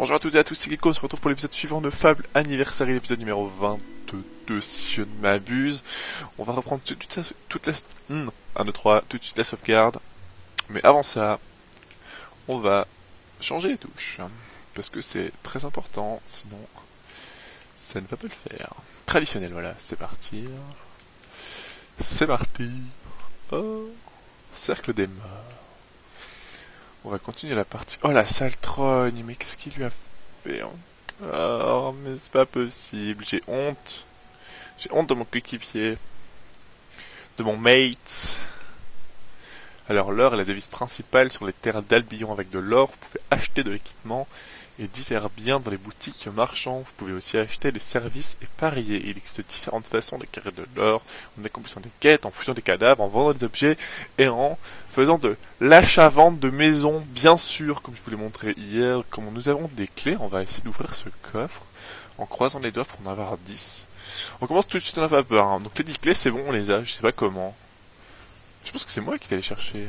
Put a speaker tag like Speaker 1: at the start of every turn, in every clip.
Speaker 1: Bonjour à toutes et à tous, c'est Gecko, on se retrouve pour l'épisode suivant de Fable Anniversaire, l'épisode numéro 22 si je ne m'abuse. On va reprendre toute, toute, la... Toute la 1, 2, 3, tout de suite la sauvegarde. Mais avant ça, on va changer les touches. Parce que c'est très important, sinon ça ne va pas le faire. Traditionnel, voilà, c'est parti. C'est parti. Oh, cercle des morts. On va continuer la partie. Oh la sale trogne, mais qu'est-ce qu'il lui a fait encore? Mais c'est pas possible, j'ai honte. J'ai honte de mon coéquipier. De mon mate. Alors l'or est la devise principale sur les terres d'Albion avec de l'or. Vous pouvez acheter de l'équipement et divers biens dans les boutiques marchands. Vous pouvez aussi acheter des services et parier. Il existe différentes façons d'acquérir de l'or, en accomplissant des quêtes, en fouillant des cadavres, en vendant des objets et en faisant de l'achat-vente de maisons, bien sûr, comme je vous l'ai montré hier. Comme nous avons des clés, on va essayer d'ouvrir ce coffre en croisant les doigts pour en avoir 10. On commence tout de suite, on n'a pas peur. Hein. Donc les 10 clés, c'est bon, on les a, je sais pas comment. Je pense que c'est moi qui t'ai les chercher.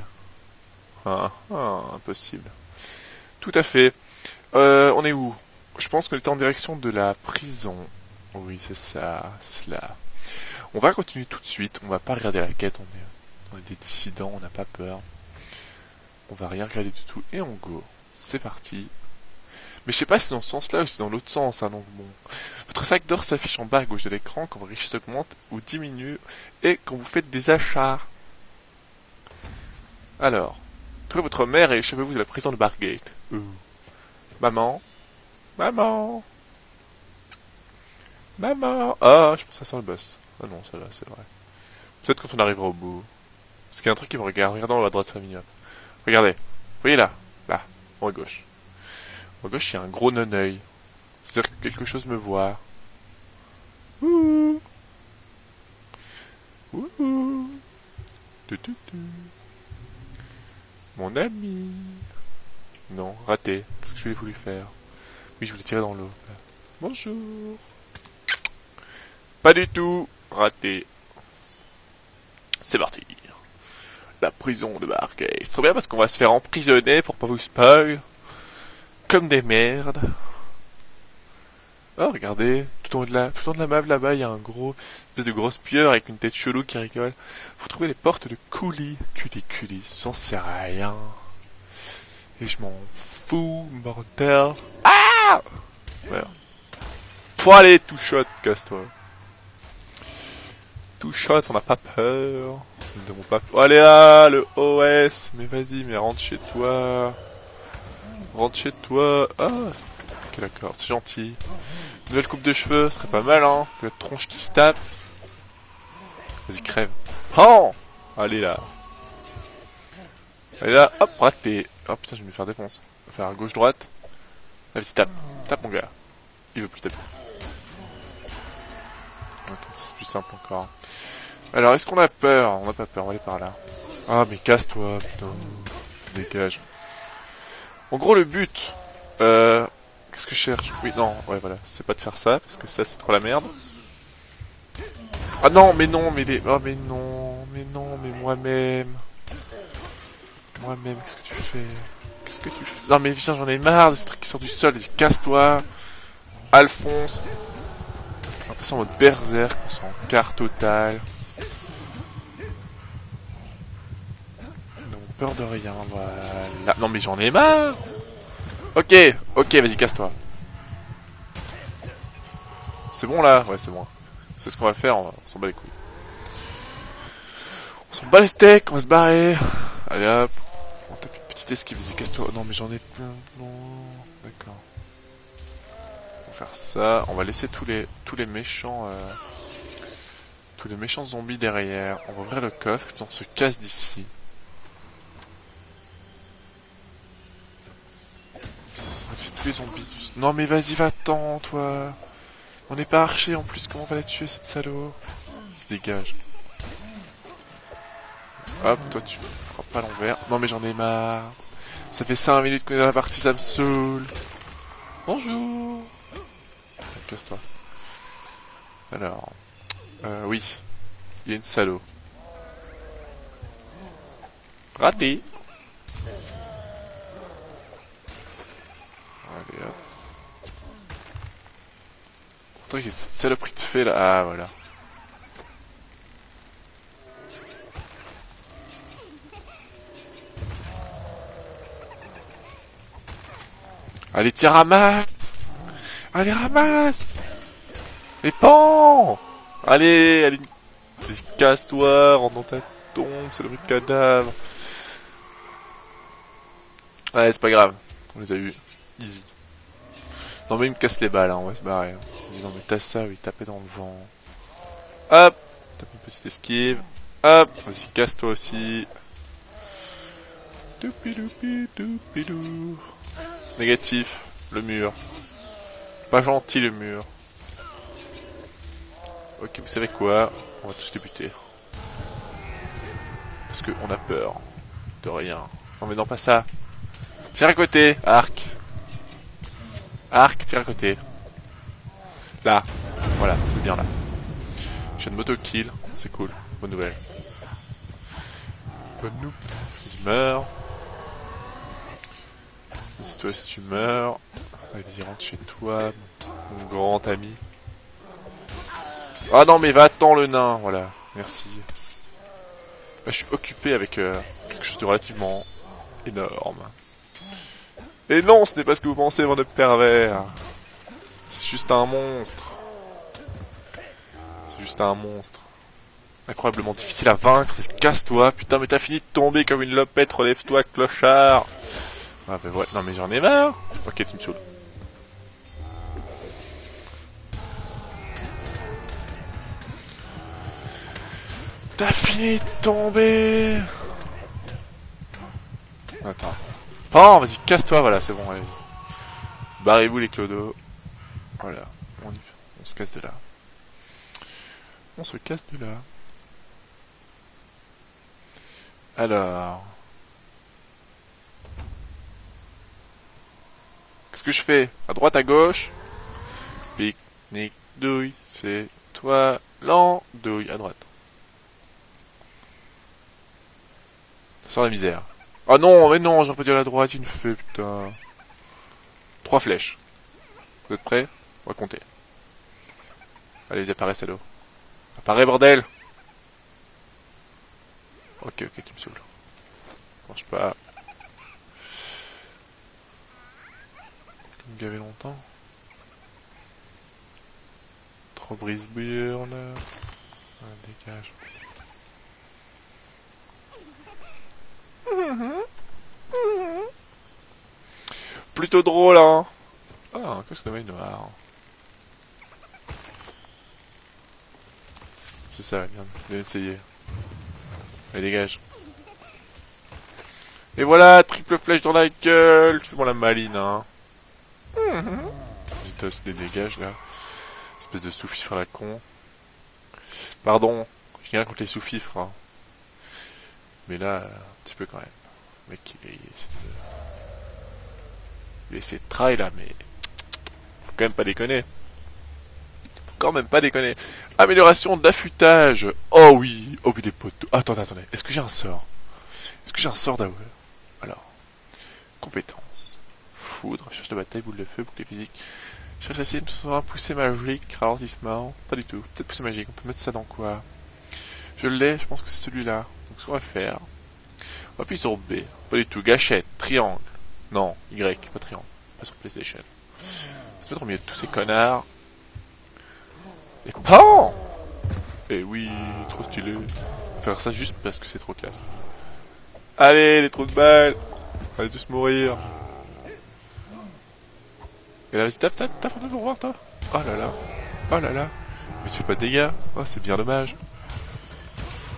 Speaker 1: Ah, ah, impossible. Tout à fait. Euh, on est où? Je pense qu'on était en direction de la prison. Oui, c'est ça, c'est cela. On va continuer tout de suite, on va pas regarder la quête, on est, des dissidents, on n'a pas peur. On va rien regarder du tout, et on go. C'est parti. Mais je sais pas si c'est dans ce sens-là ou si c'est dans l'autre sens, hein, donc bon. Votre sac d'or s'affiche en bas à gauche de l'écran quand vos richesses augmentent ou diminuent, et quand vous faites des achats. Alors, trouvez votre mère et échappez-vous de la prison de Bargate. Maman Maman Maman Ah, je pense que ça sent le boss. Ah non, ça va, c'est vrai. Peut-être quand on arrivera au bout. Parce qu'il y a un truc qui me regarde. Haut à droite, ça Regardez. Vous voyez là Là, en à gauche. En gauche, il y a un gros non-œil. C'est-à-dire que quelque chose me voit. Ouh Ouh Mon ami non, raté. Qu'est-ce que je voulais voulu faire? Oui, je voulais tirer dans l'eau. Bonjour. Pas du tout. Raté. C'est parti. La prison de Bargate. C'est bien parce qu'on va se faire emprisonner pour pas vous spoil. Comme des merdes. Oh, regardez, tout en haut de la, tout la map là-bas, il y a un gros, espèce de grosse pieuvre avec une tête chelou qui rigole. Faut trouver les portes de coulis. Culi, culi, j'en sais rien. Et je m'en fous, mortel. Ah Voilà. Faut aller, tout shot, casse-toi. Tout shot, on n'a pas peur. Nous pas peur. allez là, le OS. Mais vas-y, mais rentre chez toi. Rentre chez toi. Ah Ok, d'accord, c'est gentil. Nouvelle coupe de cheveux, ce serait pas mal, hein. La tronche qui se tape. Vas-y, crève. Oh Allez là. Allez là, hop, raté. Oh putain, je vais me faire défoncer. Faire gauche-droite. Vas-y, tape. Tape, mon gars. Il veut plus taper. Ok, c'est plus simple encore. Alors, est-ce qu'on a peur? On n'a pas peur, on va aller par là. Ah, mais casse-toi, putain. Dégage. En gros, le but... Euh... Qu'est-ce que je cherche? Oui, non, ouais, voilà. C'est pas de faire ça, parce que ça, c'est trop la merde. Ah non, mais non, mais les... Oh, mais non, mais non, mais moi-même... Moi-même, qu'est-ce que tu fais? Qu'est-ce que tu fais? Non mais viens, j'en ai marre de ce truc qui sort du sol. Casse-toi Alphonse On va passer en mode berserk, on s'en quart total. Non, peur de rien, voilà. Non mais j'en ai marre Ok, ok, vas-y, casse-toi. C'est bon là? Ouais, c'est bon. C'est ce qu'on va faire, on, s'en bat les couilles. On s'en bat les steaks, on va se barrer. Allez hop esquive, vas-y, casse-toi. Non, mais j'en ai plein. D'accord. On va faire ça. On va laisser tous les, tous les méchants... Euh, tous les méchants zombies derrière. On va ouvrir le coffre, et puis on se casse d'ici. tous les zombies. Non mais vas-y, va-t'en, toi. On n'est pas archer en plus, comment on va la tuer, cette salaud Il se dégage. Hop, toi tu pas l'envers. Non mais j'en ai marre. Ça fait 5 minutes qu'on est dans la partie, ça me saoule. Bonjour Casse-toi. Alors... Euh, oui. Il y a une salaud. Raté Allez hop. Pourtant il y a cette saloperie de fée là. Ah voilà. Allez, tiens, ramasse Allez, ramasse Et pan Allez, allez, casse-toi, rentre dans ta tombe, c'est le de cadavre. Ouais, c'est pas grave, on les a eu. Easy. Non mais il me casse les balles, hein, on va se barrer. Hein. Non mais t'as ça, oui, taper dans le vent. Hop Tape une petite esquive. Hop Vas-y, casse-toi aussi. Négatif, le mur. Pas gentil le mur. Ok, vous savez quoi? On va tous débuter. Parce qu'on a peur de rien. Non mais non, pas ça. Tire à côté, arc. Arc, tire à côté. Là. Voilà, c'est bien là. J'ai une moto kill, c'est cool. Bonne nouvelle. Bonne nouvelle. Il meurt. Si toi si tu meurs. Vas-y, rentre chez toi, mon grand ami. Ah non, mais va-t'en le nain, voilà. Merci. je suis occupé avec euh, quelque chose de relativement énorme. Et non, ce n'est pas ce que vous pensez, mon pervers. C'est juste un monstre. C'est juste un monstre. Incroyablement difficile à vaincre. Casse-toi, putain, mais t'as fini de tomber comme une lopette. Relève-toi, clochard. Ah bah ouais, non mais j'en ai marre. Ok, tu me saoules. T'as fini de tomber Attends. Oh, vas-y, casse-toi, voilà, c'est bon, allez. Barrez-vous les clodos. Voilà, on, on se casse de là. On se casse de là. Alors... Qu'est-ce que je fais À droite, à gauche Pique-nique, douille, c'est toi l'andouille. À droite. Sans la misère. Ah non, mais non, j'aurais pas dit à la droite, me fait, putain. Trois flèches. Vous êtes prêts? On va compter. Allez, à l'eau. Apparaît, bordel Ok, ok, tu me saoules. Marche pas. Me gaver longtemps. Trop. Ah, dégage. Plutôt drôle, hein Ah, qu'est-ce que le noir C'est ça, bien, bien essayé. Allez, dégage. Et voilà, triple flèche dans la gueule Fais-moi la maline, hein Zitos des dégages, là. Espèce de sous-fifre à la con. Pardon, j'ai rien contre les sous-fifres. Mais là, un petit peu quand même. Mec, il il essaie de try là, mais faut quand même pas déconner. Faut quand même pas déconner. Amélioration d'affûtage. Oh oui, oh oui des poteaux. Attendez, attendez. Est-ce que j'ai un sort? Est-ce que j'ai un sort d'AOE Alors, compétence. Foudre, cherche de bataille, boule de feu, bouclier physique. Cherche la cible, un poussée magique, ralentissement. Pas du tout. Peut-être poussée magique. On peut mettre ça dans quoi? Je l'ai, je pense que c'est celui-là. Donc ce qu'on va faire, on va appuyer sur B. Pas du tout. Gâchette, triangle. Non, Y, pas triangle. Pas sur PlayStation. C'est pas trop mieux de tous ces connards. Et PAN Et oui, trop stylé. Faire ça juste parce que c'est trop classe. Allez, les trous de balles Allez tous mourir Et là, vas-y, tape, tape, tape un peu pour voir, toi Oh là là Oh là là Mais tu fais pas de dégâts Oh, c'est bien dommage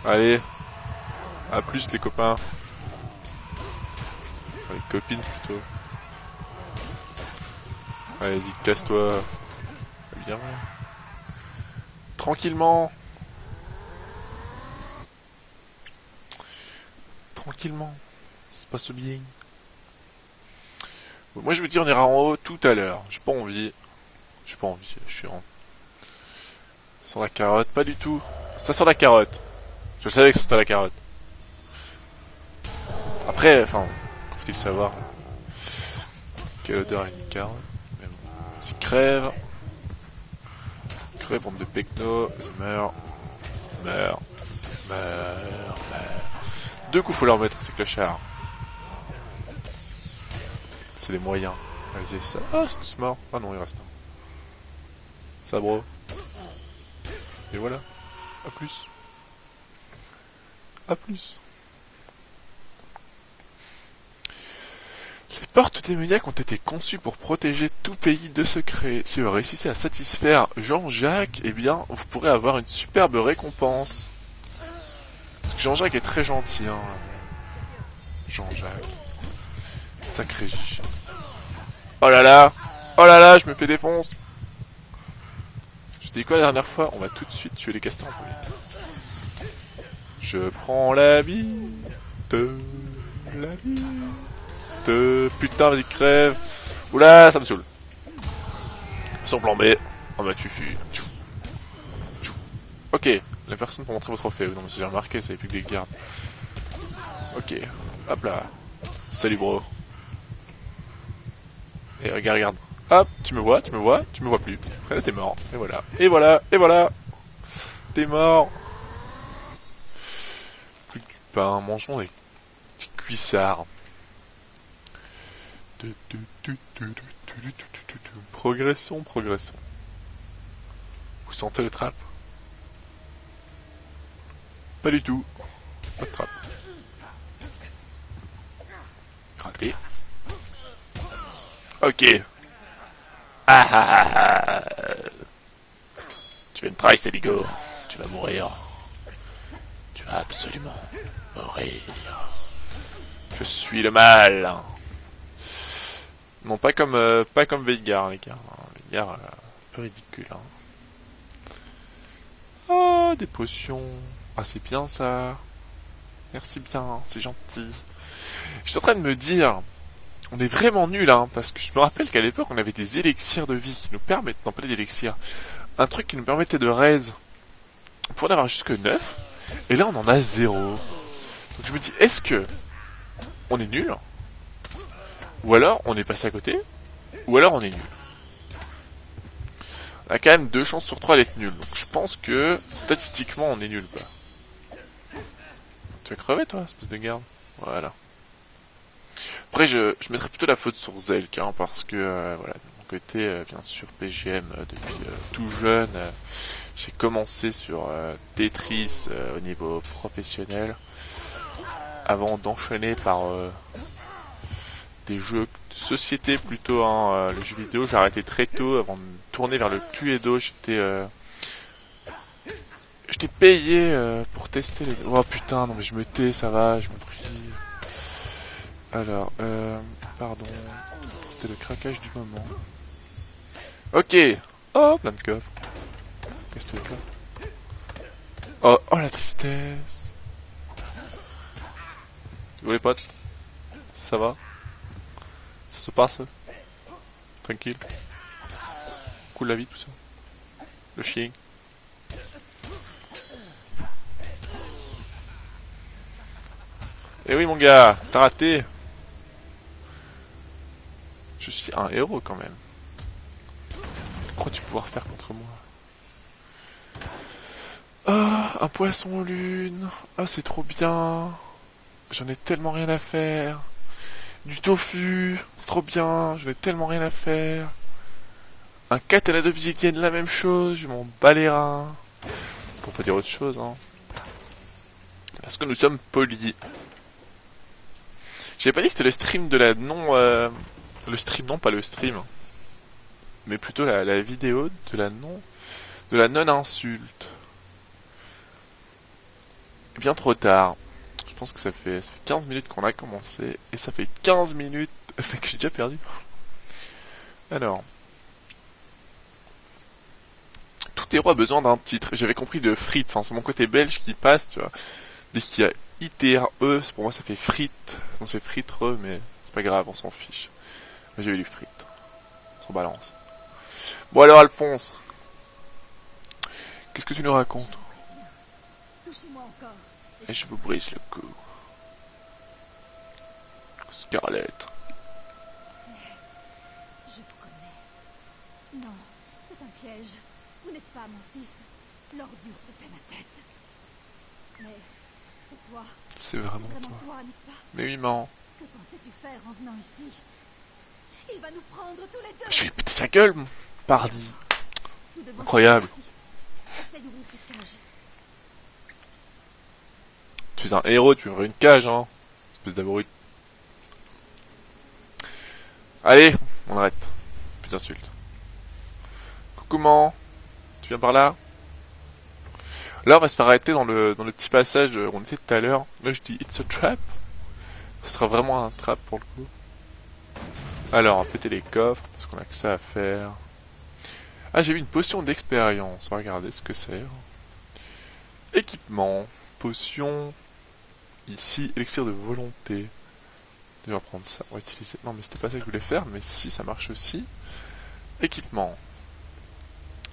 Speaker 1: Allez À plus, les copains les copines plutôt. Allez, y casse-toi. Bien. Tranquillement. Tranquillement. Ça se passe bien. Moi je vous dis on ira en haut tout à l'heure. J'ai pas envie. J'ai pas envie. Je suis en... Sans la carotte, pas du tout. Ça sent la carotte. Je savais que c'était la carotte. Après, enfin, faut-il savoir Quelle odeur a une carotte Même si crève. Crée, bande de pecno, meurt, meurt, meurt, meurt. Deux coups faut leur mettre, ces clochards. C'est des moyens. Ça. Ah, c'est tous morts. Ah non, il reste un. Ça, bro. Et voilà. A plus. A plus. Les portes démoniaques ont été conçues pour protéger tout pays de secrets. Si vous réussissez à satisfaire Jean-Jacques, eh bien, vous pourrez avoir une superbe récompense. Parce que Jean-Jacques est très gentil, hein. Jean-Jacques. Sacré Gigi. Oh là là Oh là là, je me fais défonce Je dis quoi la dernière fois? On va tout de suite tuer les castors Je prends la vie de la vie de... Putain, vas-y, crève Oula, ça me saoule Son plan B. Oh bah tu. Ok, la personne pour montrer vos trophées. Non mais si j'ai remarqué, ça avait plus que des gardes. Ok, hop là. Salut bro. Et regarde, regarde. Hop, tu me vois, tu me vois, tu me vois plus. Après, t'es mort. Et voilà. Et voilà, et voilà. T'es mort. Plus du pain, mangeons des cuissards. Progressons, progressons. Vous sentez le trap? Pas du tout. Pas de trappe. Raté. Ok. Ah, ah, ah, ah. Tu veux une trace, Eligo Tu vas mourir. Tu vas absolument mourir. Je suis le mal. Non, pas comme euh, pas comme Veigar, les gars. Veigar, euh, un peu ridicule. Hein. Oh, des potions. Ah, c'est bien ça. Merci bien, c'est gentil. Je suis en train de me dire, on est vraiment nul, hein, parce que je me rappelle qu'à l'époque, on avait des élixirs de vie qui nous permettent, non pas des élixirs, un truc qui nous permettait de raise pour en avoir jusque 9, et là on en a 0. Donc je me dis, est-ce que on est nul Ou alors on est passé à côté Ou alors on est nul? On a quand même deux chances sur trois d'être nul, donc je pense que statistiquement on est nul, quoi. Tu vas crever toi, espèce de garde Voilà. Après, je, mettrais plutôt la faute sur Zelk, hein, parce que, euh, voilà, de mon côté, euh, bien sûr, PGM, euh, depuis tout jeune, j'ai commencé sur Tetris au niveau professionnel, avant d'enchaîner par des jeux de société plutôt, hein, le jeu vidéo, j'ai arrêté très tôt, avant de me tourner vers le Cluedo, j'étais... J'étais payé pour tester les... Oh putain, non mais je me tais, ça va, je me. Alors, euh, pardon. C'était le craquage du moment. Ok. Oh, plein de coffres. Qu'est-ce que tu Oh, oh la tristesse. Vous les potes Ça va? Ça se passe? Tranquille. Cool la vie tout ça. Le chien. Eh oui mon gars, t'as raté je suis un héros quand même. Crois-tu pouvoir faire contre moi? Ah, un poisson lune. Ah, c'est trop bien. J'en ai tellement rien à faire. Du tofu, c'est trop bien. J'en ai tellement rien à faire. Un katana d'obsidienne, la même chose. Je m'en bats les reins. Pour pas dire autre chose, hein. Parce que nous sommes polis. J'ai pas dit que c'était le stream de la non... Euh, le stream, non, pas le stream. Mais plutôt la, vidéo de la non... De la non-insulte. Bien trop tard. Je pense que ça fait, ça fait 15 minutes qu'on a commencé. Et ça fait 15 minutes que j'ai déjà perdu. Alors. Tout héros a besoin d'un titre. J'avais compris de frites. Enfin, c'est mon côté belge qui passe, tu vois. Dès qu'il y a ITRE, pour moi ça fait frites. Ça fait fritre, mais c'est pas grave, on s'en fiche. J'ai eu du frites. Sur balance. Bon alors Alphonse. Qu'est-ce que tu nous racontes? Et je vous brise le cou. Scarlett.
Speaker 2: Je vous connais. Non, c'est un piège. Vous n'êtes pas mon fils. L'ordure se fait la tête. Mais c'est toi.
Speaker 1: C'est vraiment
Speaker 2: vraiment
Speaker 1: toi.
Speaker 2: toi, n'est-ce pas?
Speaker 1: Mais oui, maman.
Speaker 2: Que pensais-tu faire en venant ici? Il va nous prendre tous les deux.
Speaker 1: Je vais péter sa gueule, mon pardi. Incroyable. Tu es un héros, tu ouvrir une cage, hein. Espèce d'abruti. Allez, on arrête. Plus d'insultes. Coucou, maman. Tu viens par là? Là, on va se faire arrêter dans le, dans le petit passage où on était tout à l'heure. Là, je dis It's a trap. Ce sera vraiment un trap pour le coup. Alors, on va péter les coffres parce qu'on a que ça à faire. Ah, j'ai vu une potion d'expérience. On regarder ce que c'est. Équipement. Potion. Ici, élixir de volonté. On va prendre ça. On va utiliser. Non, mais c'était pas ça que je voulais faire. Mais si, ça marche aussi. Équipement.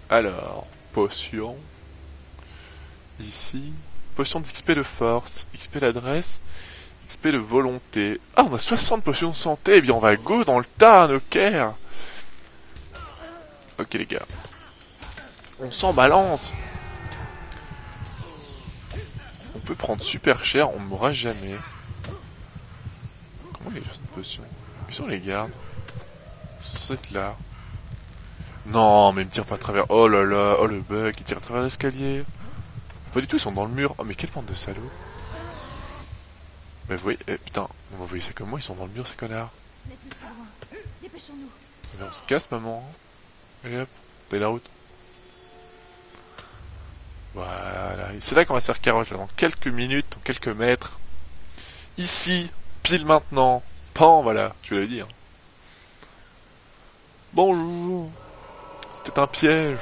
Speaker 1: Alors, potion. Ici. Potion d'XP de force. XP d'adresse. XP de volonté. Ah, on a 60 potions de santé. Eh bien, on va go dans le tas. Ok, les gars. On s'en balance. On peut prendre super cher, on ne mourra jamais. Comment y a 60 potions Où sont les gardes? C'est là. Non, mais il me tire pas à travers. Oh là là, oh le bug, il tire à travers l'escalier. Pas du tout, ils sont dans le mur. Oh, mais quelle bande de salauds. Mais vous voyez, eh, putain, vous voyez ça comme moi, ils sont dans le mur, ces connards.
Speaker 2: Ce plus loin. Dépêchons-nous.
Speaker 1: Mais on se casse, maman. Allez hop, t'as la route. Voilà, et c'est là qu'on va se faire carotte, là, dans quelques minutes, dans quelques mètres. Ici, pile maintenant. Pan, voilà, je l'avais dit. Hein. Bonjour. C'était un piège.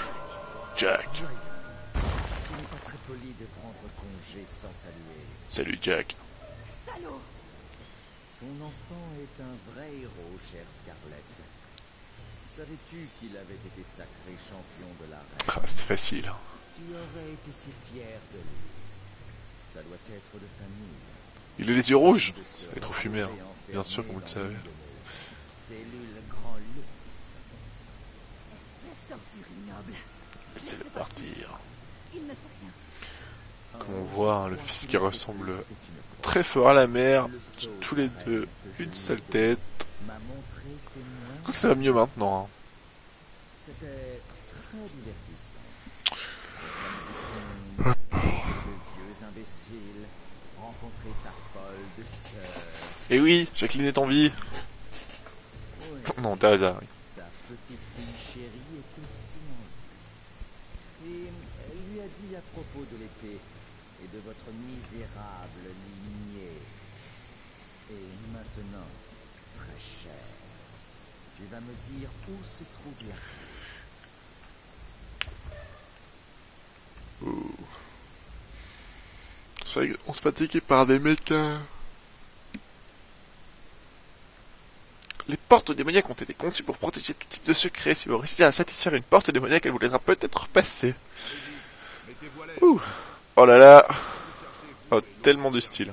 Speaker 1: Jack.
Speaker 3: Ce n'est pas très poli de prendre congé sans saluer.
Speaker 1: Salut Jack.
Speaker 2: Salaud
Speaker 3: Ton enfant est un vrai héros, chère Scarlett. Savais-tu qu'il avait été sacré champion de la reine?
Speaker 1: Ah, c'était facile. hein.
Speaker 3: Tu aurais été si fier de lui. Ça doit être de famille.
Speaker 1: Il a les yeux rouges. Il est trop fumé, hein. Bien sûr, comme vous le savez.
Speaker 3: Cellules grand luxe.
Speaker 2: Espèce d'ordure ignoble.
Speaker 1: C'est le partir.
Speaker 2: Il ne sait rien.
Speaker 1: On voit, le fils qui ressemble
Speaker 3: que
Speaker 1: très fort à la mère. Tous les
Speaker 3: de
Speaker 1: deux,
Speaker 3: que
Speaker 1: une sale tête.
Speaker 3: moyens.
Speaker 1: Quoique ça va mieux maintenant. hein. Et oui, Jacqueline est en vie.
Speaker 3: Oui,
Speaker 1: Non, t'as hasard.
Speaker 3: ta petite fille chérie est aussi en vie. Et elle lui a dit à propos de l'épée et de votre misérable lignée. Et maintenant, très cher, tu vas me dire où se trouve la.
Speaker 1: On se fait- attaquer par des mécas. Les portes démoniaques ont été conçues pour protéger tout type de secret. Si vous réussissez à satisfaire une porte démoniaque, elle vous laissera peut-être passer. Ouh. Oh là là. Oh, tellement de style.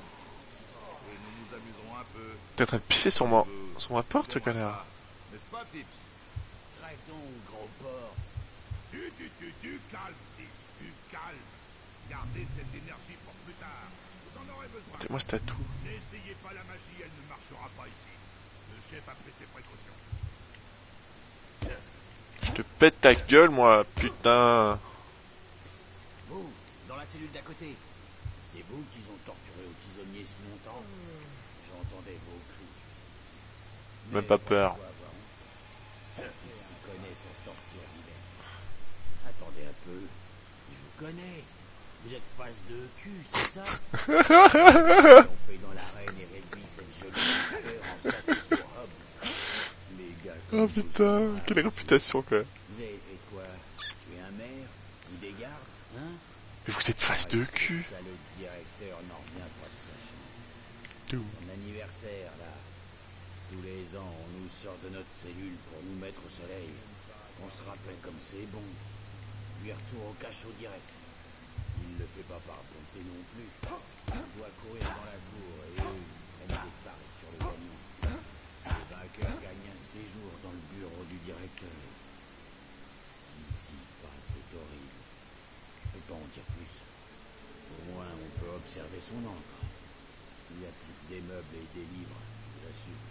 Speaker 1: T'es en train de pisser sur moi, sur ma porte, ce connard.
Speaker 4: Besoin.
Speaker 1: C'est moi ce tatou.
Speaker 4: N'essayez.
Speaker 1: Je te pète ta gueule, moi, putain.
Speaker 3: Cellule d'à côté. C'est vous qui ont torturé au tisonnier si longtemps? J'entendais vos cris.
Speaker 1: Même pas peur.
Speaker 3: Divers. Attendez un peu. Je vous connais. Vous êtes face de cul, c'est ça? On fait dans l'arène et réduit cette jolie en
Speaker 1: Oh putain, quelle réputation, quoi.
Speaker 3: Vous avez fait quoi Tuer un maire Ou des gardes Hein
Speaker 1: Mais vous êtes face de cul.
Speaker 3: Son anniversaire, là. Tous les ans, on nous sort de notre cellule pour nous mettre au soleil. On se rappelle comme c'est bon. Lui retour au cachot direct. Il le fait pas par bonté non plus. Il doit courir dans la cour et eux, ils prennent des paris sur le gagnant. Le vainqueur gagne un séjour dans le bureau du directeur. Ce qui s'y passe est horrible.
Speaker 5: Son encre. Il y a plus que des meubles et des livres, je l'assure.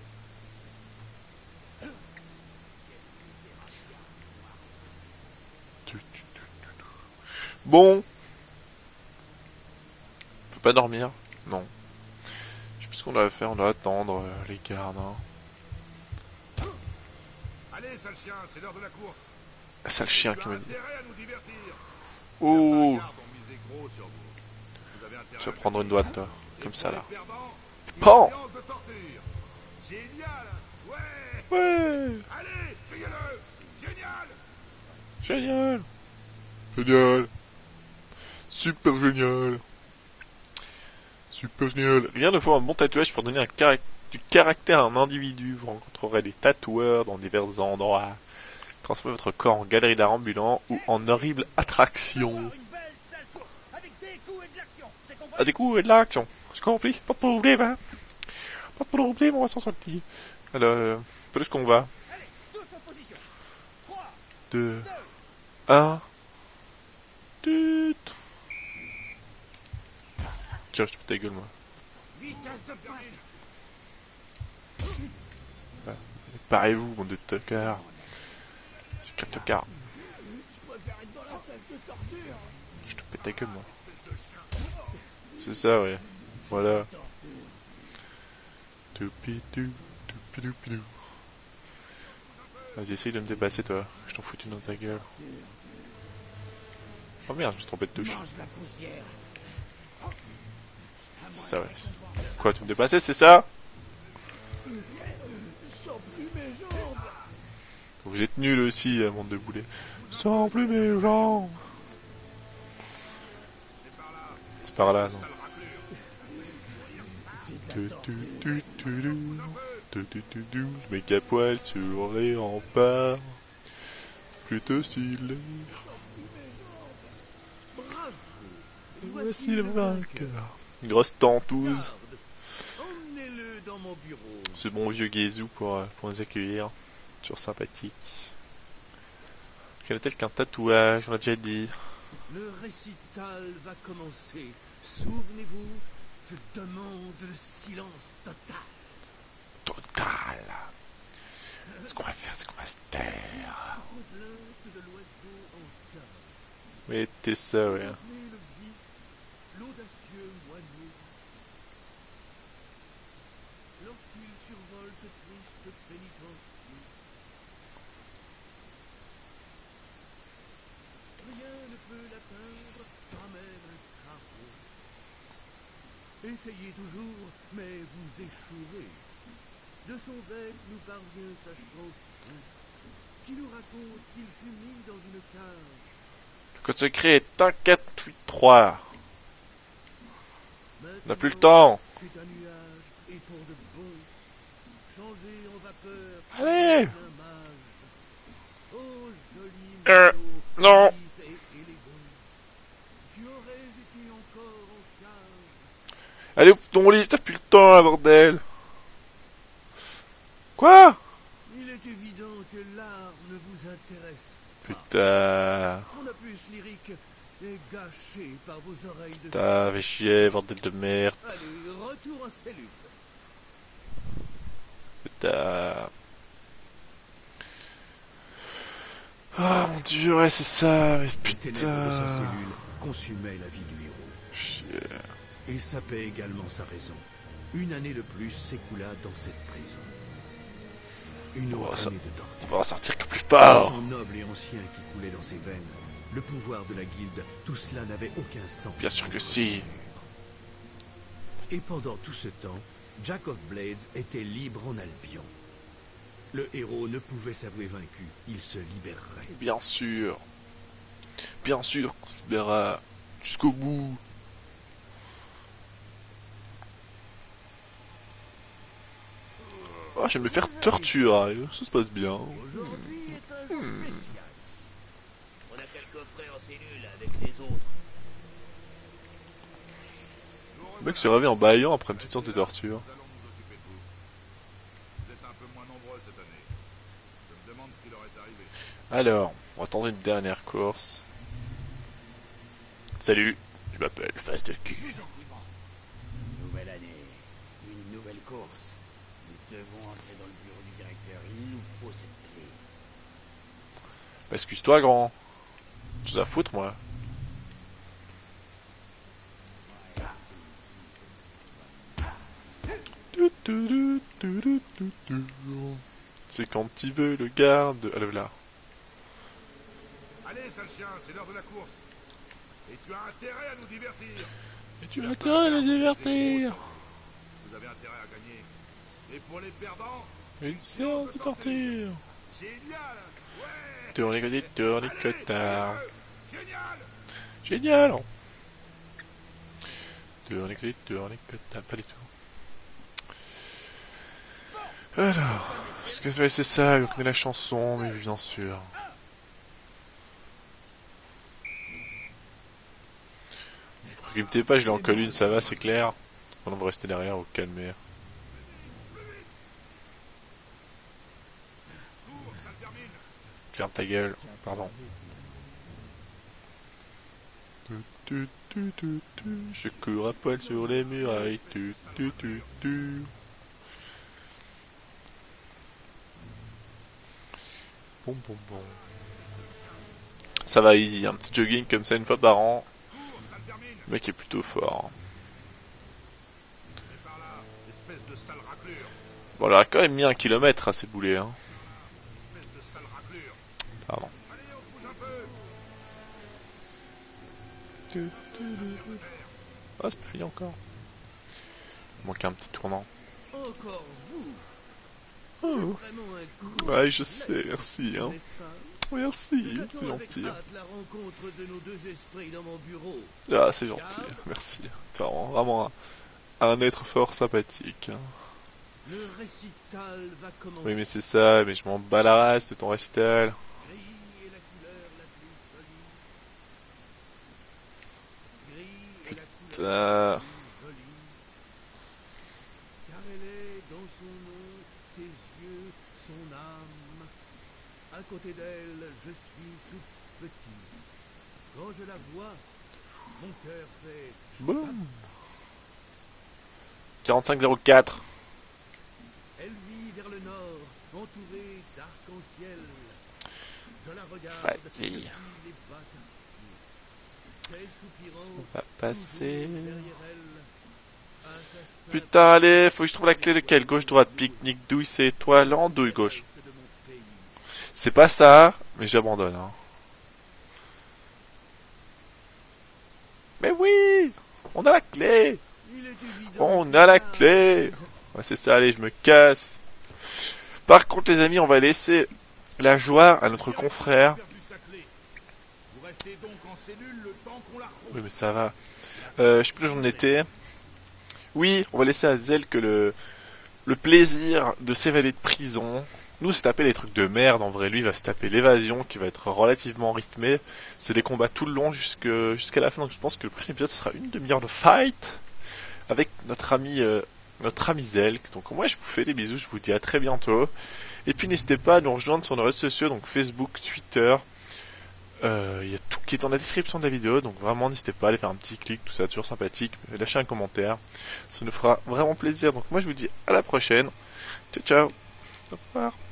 Speaker 1: Tu, tu, tu, tu, tu. Bon. On peut pas dormir? Non. Je sais plus ce qu'on doit faire, on doit attendre euh, les gardes. Hein.
Speaker 4: Allez, sale chien, c'est l'heure de la course.
Speaker 1: Ah, sale chien qui me dit. Oh Tu vas prendre une toi.
Speaker 4: Et
Speaker 1: Comme ça, là. Pan
Speaker 4: Ouais Génial
Speaker 1: Génial Génial Super génial Super génial Rien ne faut un bon tatouage pour donner un du caractère à un individu. Vous rencontrerez des tatoueurs dans divers endroits. Transformez votre corps en galerie d'art ambulant ou en horrible attraction
Speaker 6: à des coups et de l'action. J'ai compris,
Speaker 1: pas de problème, hein. Pas de problème, on va s'en sortir. Alors, euh, plus qu'on va. 2, 1. Tiens, je te pète ta gueule, moi.
Speaker 6: Bah,
Speaker 1: Parez-vous, mon de tocard. C'est qu'un tocard.
Speaker 6: Je
Speaker 1: te pète ta gueule, moi. C'est ça, ouais. Voilà. Vas-y, essaye de me dépasser, toi. Je t'en fous une dans ta gueule. Oh merde, je me suis trompé de touche. C'est ça, ouais. Quoi, tu me dépassais, c'est ça? Vous êtes nuls aussi, euh, monde de boulets. Sans plus mes jambes C'est par là, non? Mec à poil sur les remparts. Plutôt stylé. Voici le vainqueur. Grosse tentouse. Ce bon vieux Gézou pour, euh, pour nous accueillir. Toujours sympathique. Quel est-elle qu'un tatouage On l'a déjà dit.
Speaker 5: Le récital va commencer. Souvenez-vous, je demande le silence total.
Speaker 1: Total. Ce qu'on va faire, c'est qu'on va se taire.
Speaker 5: Mais
Speaker 1: t'es ça,
Speaker 5: rien. L'audacieux moineau. Lorsqu'il survole ce triste pénitentiaire. Rien ne peut l'atteindre à même. Essayez toujours, mais vous échouerez. De son bec nous parvient sa chanson, qui nous raconte qu'il fut mis dans une cage.
Speaker 1: Le code secret est 1483. On n'a plus le temps.
Speaker 5: C'est un nuage et pour de bon, changé en vapeur.
Speaker 1: Allez.
Speaker 5: Oh joli
Speaker 1: Euh, non.
Speaker 5: vif et élégant, qui aurais été encore en cage.
Speaker 1: Allez, ouvre ton livre, t'as plus le temps, là, bordel. Quoi?
Speaker 5: Il est évident que l'art ne vous intéresse.
Speaker 1: Putain.
Speaker 5: Mon opus lyrique est gâché par vos oreilles de
Speaker 1: Putain, fais chier, bordel de merde.
Speaker 5: Allez, retour en cellule.
Speaker 1: Putain. Ah mon dieu, ouais, c'est ça, mais
Speaker 5: Les ténèbres de sa
Speaker 1: putain.
Speaker 5: cellule consumaient la vie du héros.
Speaker 1: Chier.
Speaker 5: Et sapait également sa raison. Une année de plus s'écoula dans cette prison. Une autre année de
Speaker 1: On
Speaker 5: torture.
Speaker 1: va en sortir que plus
Speaker 5: Le
Speaker 1: fort.
Speaker 5: sang noble et ancien qui coulait dans ses veines, le pouvoir de la guilde, tout cela n'avait aucun sens.
Speaker 1: Bien sûr que si.
Speaker 5: Et pendant tout ce temps, Jack of Blades était libre en Albion. Le héros ne pouvait s'avouer vaincu, il se libérerait.
Speaker 1: Bien sûr. Bien sûr qu'on se libérera jusqu'au bout. Ah, je vais me faire torturer. Ça se passe bien. Hmm. Le mec se réveille en baillant après une petite séance de torture. Alors, on va tenter une dernière course. Salut, je m'appelle Fast Q. Excuse-toi, grand. Tu à foutre, moi. C'est quand il veut le garde. Ah, le là.
Speaker 4: Allez, sale chien, c'est l'heure de la course. Et tu as intérêt à nous divertir.
Speaker 1: Et tu as intérêt à le divertir.
Speaker 4: Vous avez intérêt à gagner. Et pour les perdants,
Speaker 1: Une séance de torture.
Speaker 4: génial Ouais
Speaker 1: Tourne tourne cotard.
Speaker 4: Génial
Speaker 1: Génial Tourne tourne cotard. Pas du tout. Alors, est-ce que c'est ça, vous connaissez la chanson, mais bien sûr. Ne vous pas, je l'ai en une, ça va, c'est clair. On va rester derrière, au calmer. Ferme ta gueule, pardon. Je cours à poil sur les murailles. Tu, tu, tu, tu. Bon, bon, bon. Ça va easy, un petit jogging comme ça une fois par an. Le mec est plutôt fort. Bon, il a quand même mis un kilomètre à ces boulets. Hein.
Speaker 4: Espèce de sale raclure.
Speaker 1: Pardon.
Speaker 4: Allez, on se bouge un peu
Speaker 1: Ah, c'est fini encore. Il manque un petit tournant.
Speaker 5: Encore vous
Speaker 1: Oh. Ouais, je sais, merci. Hein. Merci, c'est gentil. Ah, c'est gentil, merci. T'es vraiment, vraiment un, un être fort sympathique. hein.
Speaker 5: Le récital va commencer.
Speaker 1: Oui, mais c'est ça, mais je m'en bats la race de ton récital.
Speaker 5: Gris est la couleur la plus jolie. Gris est la couleur
Speaker 1: Putain.
Speaker 5: la plus jolie. Car elle est dans son nom, ses yeux, son âme. À côté d'elle, je suis tout petit. Quand je la vois, mon cœur fait
Speaker 1: Boum 4504.
Speaker 5: Elle vit vers le nord, entourée d'arc-en-ciel. Je la regarde depuis les
Speaker 1: On va passer. Putain, allez, faut que je trouve la clé de quelle Gauche, droite, pique-nique, douille, c'est étoile, en douille, gauche. C'est pas ça, mais j'abandonne. Hein. Mais oui On a la clé On a la clé c'est ça, allez, je me casse. Par contre, les amis, on va laisser la joie à notre confrère.
Speaker 4: perdu sa clé. Vous donc en cellule le temps qu'on la.
Speaker 1: Oui, mais ça va. Euh, je sais plus où j'en étais. Oui, on va laisser à Zel que le, plaisir de s'évader de prison. Nous, c'est taper des trucs de merde. En vrai, lui, il va se taper l'évasion qui va être relativement rythmée. C'est des combats tout le long jusqu'à la fin. Donc, je pense que le prochain épisode sera une demi-heure de fight avec notre ami, euh, notre ami Zel. Donc, moi, je vous fais des bisous. Je vous dis à très bientôt. Et puis, n'hésitez pas à nous rejoindre sur nos réseaux sociaux, donc Facebook, Twitter, euh, Il y a tout qui est dans la description de la vidéo, donc vraiment n'hésitez pas à aller faire un petit clic, tout ça toujours sympathique, lâchez un commentaire, ça nous fera vraiment plaisir. Donc moi je vous dis à la prochaine, ciao ciao, au revoir.